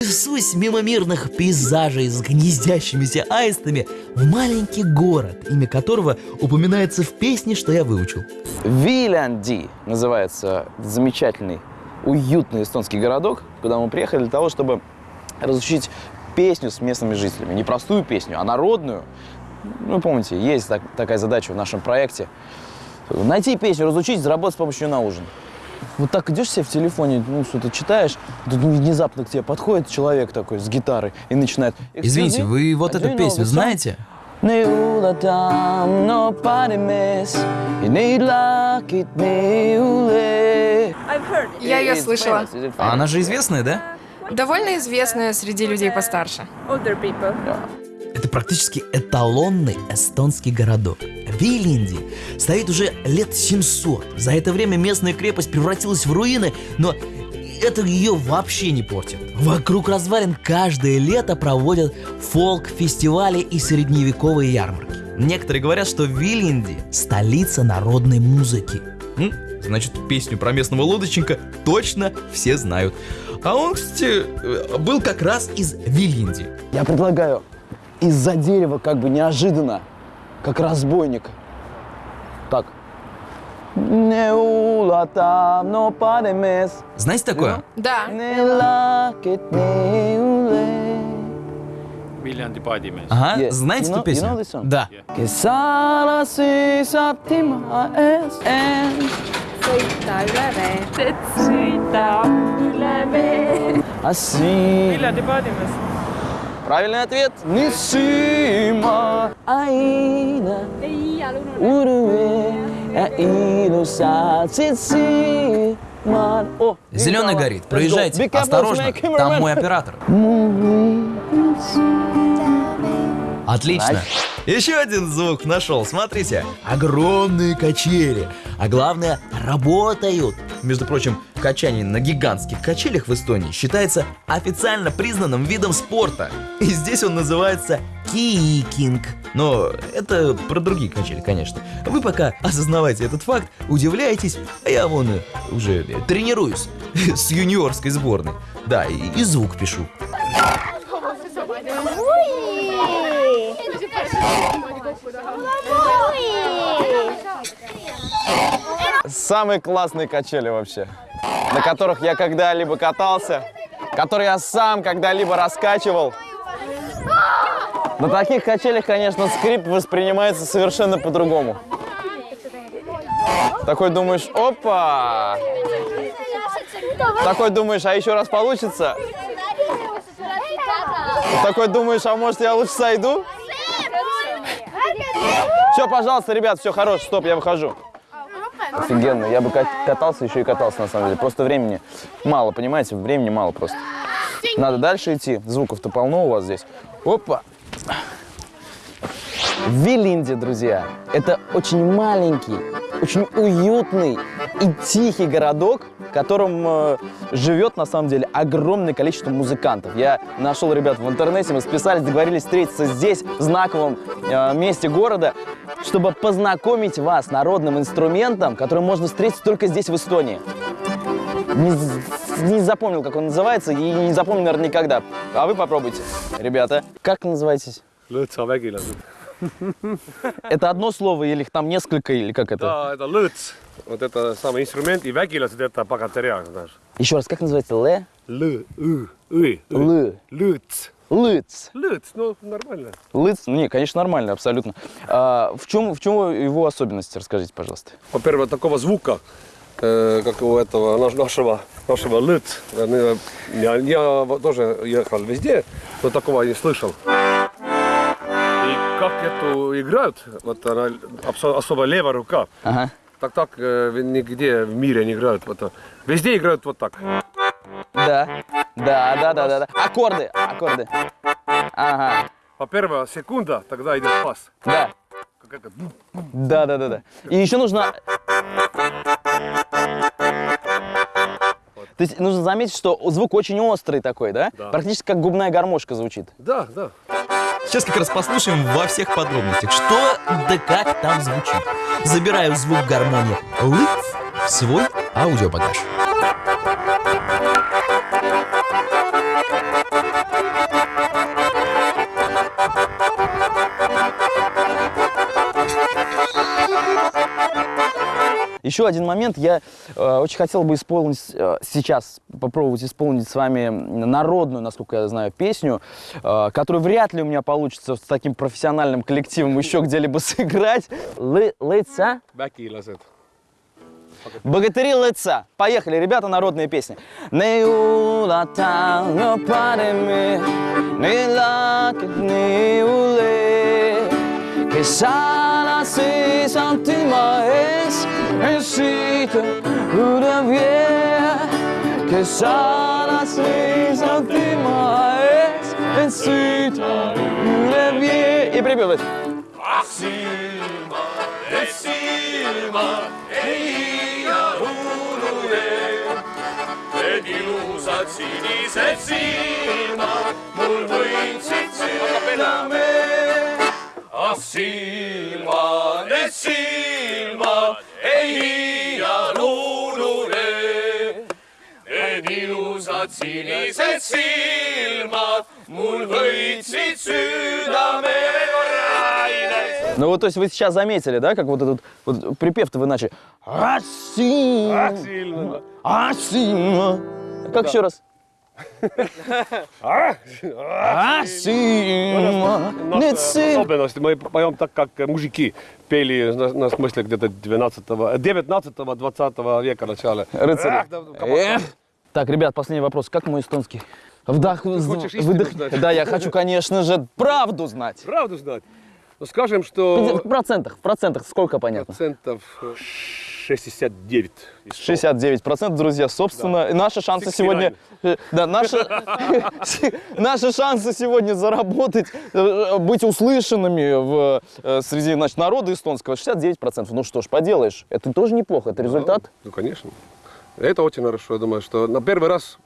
Несусь мимо мирных пейзажей с гнездящимися аистами в маленький город, имя которого упоминается в песне, что я выучил. Вилянди называется замечательный, уютный эстонский городок, куда мы приехали для того, чтобы разучить песню с местными жителями. Не простую песню, а народную. Ну, помните, есть так- такая задача в нашем проекте. Найти песню, разучить, заработать с помощью на ужин. Вот так идешь себе в телефоне, ну, что-то читаешь, тут внезапно к тебе подходит человек такой с гитарой и начинает... Извините, вы вот эту песню знаете? Я ее слышала. А она же известная, да? Довольно известная среди людей постарше. Это практически эталонный эстонский городок. Вилинди стоит уже лет 700. За это время местная крепость превратилась в руины, но это ее вообще не портит. Вокруг развалин каждое лето проводят фолк-фестивали и средневековые ярмарки. Некоторые говорят, что Вилинди – столица народной музыки. Значит, песню про местного лодочника точно все знают. А он, кстати, э, был как раз из Вилинди. Я предлагаю из-за дерева как бы неожиданно, как разбойник. Так. Знаете такое? Да. Ага, Yeah. знаете You эту know- песню? you know this song? Да. Аси. Viljandi paadimees. Правильный ответ. Нисима Аина Зеленый видите, горит, go. проезжайте, осторожно, там мой оператор. Отлично. Еще один звук нашел, смотрите. Огромные качели. А главное, работают. Между прочим, качание на гигантских качелях в Эстонии считается официально признанным видом спорта. И здесь он называется кикинг. Но это про другие качели, конечно. Вы пока осознавайте этот факт, удивляйтесь, а я вон уже тренируюсь с юниорской сборной. Да, и, и звук пишу. Самые классные качели вообще, на которых я когда-либо катался, которые я сам когда-либо раскачивал. На таких качелях, конечно, скрип воспринимается совершенно по-другому. Такой думаешь, опа! Такой думаешь, а еще раз получится? Такой думаешь, а может я лучше сойду? Все, пожалуйста, ребят, все, хорош, стоп, я выхожу. Офигенно, я бы кат- катался, еще и катался на самом деле. Просто времени мало, понимаете, времени мало просто. Надо дальше идти, звуков-то полно у вас здесь. Опа! Вилинди, друзья, это очень маленький, очень уютный и тихий городок, в котором э, живет на самом деле огромное количество музыкантов. Я нашел ребят в интернете, мы списались, договорились встретиться здесь, в знаковом э, месте города, чтобы познакомить вас с народным инструментом, который можно встретить только здесь, в Эстонии. Не, не запомнил, как он называется, и не запомню, наверное, никогда. А вы попробуйте. Ребята, как называетесь? Это одно слово или их там несколько, или как это? ta, ta lõõts, vot это самый инструмент и jätta pagateriaa, знаешь. Еще раз, как называется? Ле? Lõ-, õ-, õ-, Лы. lõõts, Лыц. lõõts, ну нормально. Лыц? Ну, не, конечно, нормально, абсолютно. А, в, чем, в чем его особенности, расскажите, пожалуйста. Во-первых, такого звука, как у этого наш- нашего, нашего lõõts. Я, я вот тоже ехал везде, но такого не слышал. И как эту играют, вот она особо левая рука, Ага. так так э, нигде в мире не играют. Вот, э, везде играют вот так. Да. Да, да, да, да, да. Аккорды, аккорды. Ага. По первая секунда, тогда идет пас. Да. Как это, Да, да, да, да. И еще нужно... То есть нужно заметить, что звук очень острый такой, да? Да. Практически как губная гармошка звучит. Да, да. Сейчас как раз послушаем во всех подробностях, что да как там звучит. Забираю звук гармонии в свой аудиобагаж. Еще один момент. Я э, очень хотел бы исполнить э, сейчас, попробовать исполнить с вами народную, насколько я знаю, песню, э, которую вряд ли у меня получится с таким профессиональным коллективом еще где-либо сыграть. Лица? Богатыри лица. Поехали, ребята, народные песни. Не Que sana si santima es, en sita, una vie. Que sana si santima es, en sita, una vie. И припевать. Need ilusad sinised silmad mul võitsid südame. silmad, need silmad ei iial unune. Need ilusad sinised silmad mul võitsid südame. Ну вот, то есть вы сейчас заметили, да, как вот этот вот припев-то вы начали. Асима, Silma. асима. Как еще раз? Особенности. Мы поем так, как мужики пели, на, смысле где-то 12 19-20 века начала. Рыцари. Так, ребят, последний вопрос. Как мой эстонский? Вдох, выдох. Да, я хочу, конечно же, правду знать. Правду знать. Ну, скажем, что В процентах, в процентах сколько понятно? процентов э, 69. из 100. 69 процентов, друзья, собственно, и наши шансы сегодня, э, да, наши, наши шансы сегодня заработать, э, быть услышанными в, э, среди, значит, народа эстонского 69 процентов. Ну что ж, поделаешь, это тоже неплохо, это результат. Ну, конечно. Это очень хорошо, я думаю, что на первый раз